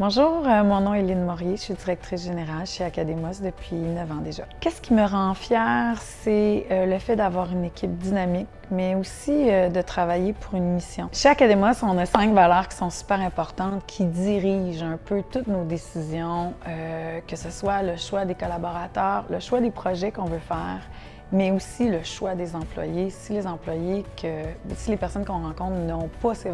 Bonjour, euh, mon nom est Lynne Morier, je suis directrice générale chez Academos depuis 9 ans déjà. Qu'est-ce qui me rend fière, c'est euh, le fait d'avoir une équipe dynamique, mais aussi euh, de travailler pour une mission. Chez Academos, on a cinq valeurs qui sont super importantes, qui dirigent un peu toutes nos décisions, que ce soit le choix des collaborateurs, le choix des projets qu'on veut faire, mais aussi le choix des employés. Si les employés, si les personnes qu'on rencontre n'ont pas ces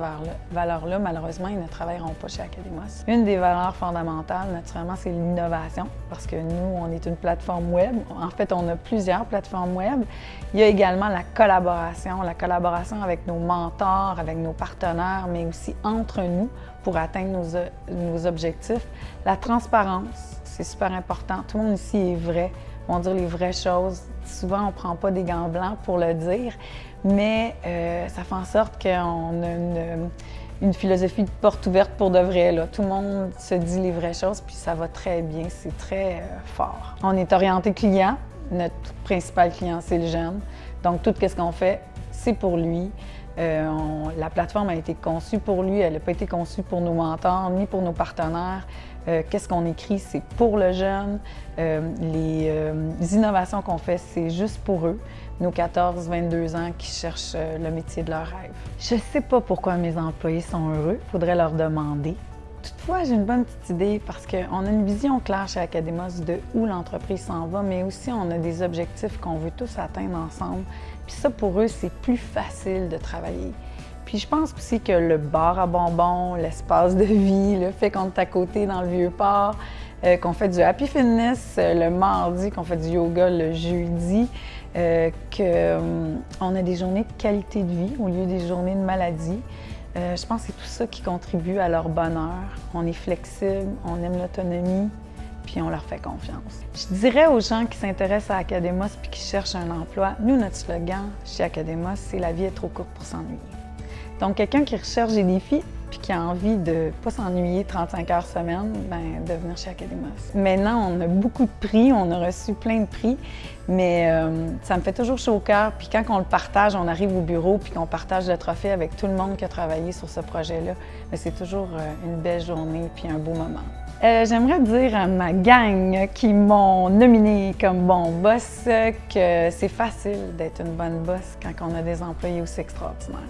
valeurs-là, malheureusement, ils ne travailleront pas chez Academos. Une des valeurs fondamentales, naturellement, c'est l'innovation, parce que nous, on est une plateforme web. En fait, on a plusieurs plateformes web. Il y a également la collaboration, la collaboration avec nos mentors, avec nos partenaires, mais aussi entre nous pour atteindre nos objectifs. La transparence, c'est super important. Tout le monde ici est vrai vont dire les vraies choses. Souvent, on ne prend pas des gants blancs pour le dire, mais euh, ça fait en sorte qu'on a une, philosophie de porte ouverte pour de vrai. Là. Tout le monde se dit les vraies choses, puis ça va très bien, c'est très euh, fort. On est orienté client. Notre principal client, c'est le jeune. Donc, tout ce qu'on fait, c'est pour lui. Euh, la plateforme a été conçue pour lui, elle n'a pas été conçue pour nos mentors ni pour nos partenaires. Euh, qu'est-ce qu'on écrit, c'est pour le jeune. Euh, les, innovations qu'on fait, c'est juste pour eux, nos 14-22 ans qui cherchent le métier de leur rêve. Je ne sais pas pourquoi mes employés sont heureux, il faudrait leur demander. Toutefois, j'ai une bonne petite idée parce qu'on a une vision claire chez Academos de où l'entreprise s'en va, mais aussi on a des objectifs qu'on veut tous atteindre ensemble. Puis ça, pour eux, c'est plus facile de travailler. Puis je pense aussi que le bar à bonbons, l'espace de vie, le fait qu'on est à côté dans le vieux port, euh, qu'on fait du happy fitness euh, le mardi, qu'on fait du yoga le jeudi, euh, qu'on a des journées de qualité de vie au lieu des journées de maladie. Euh, je pense que c'est tout ça qui contribue à leur bonheur. On est flexible, on aime l'autonomie, puis on leur fait confiance. Je dirais aux gens qui s'intéressent à Academos puis qui cherchent un emploi, nous, notre slogan chez Academos, c'est « La vie est trop courte pour s'ennuyer ». Donc, quelqu'un qui recherche des défis, puis qui a envie de pas s'ennuyer 35 heures semaine, ben, de venir chez Academos. Maintenant, on a beaucoup de prix, on a reçu plein de prix, mais euh, ça me fait toujours chaud au cœur. Puis quand on le partage, on arrive au bureau puis qu'on partage le trophée avec tout le monde qui a travaillé sur ce projet-là, ben, c'est toujours euh, une belle journée puis un beau moment. Euh, j'aimerais dire à ma gang qui m'ont nominé comme bon boss que c'est facile d'être une bonne boss quand on a des employés aussi extraordinaires.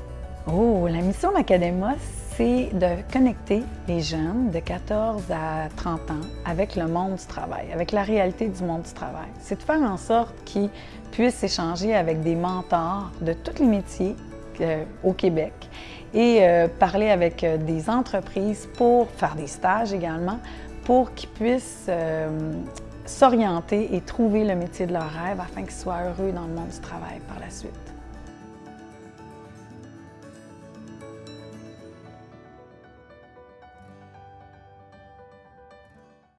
Oh, la mission d'Academos, c'est de connecter les jeunes de 14 à 30 ans avec le monde du travail, avec la réalité du monde du travail. C'est de faire en sorte qu'ils puissent échanger avec des mentors de tous les métiers euh, au Québec et euh, parler avec euh, des entreprises pour faire des stages également, pour qu'ils puissent s'orienter et trouver le métier de leur rêve afin qu'ils soient heureux dans le monde du travail par la suite.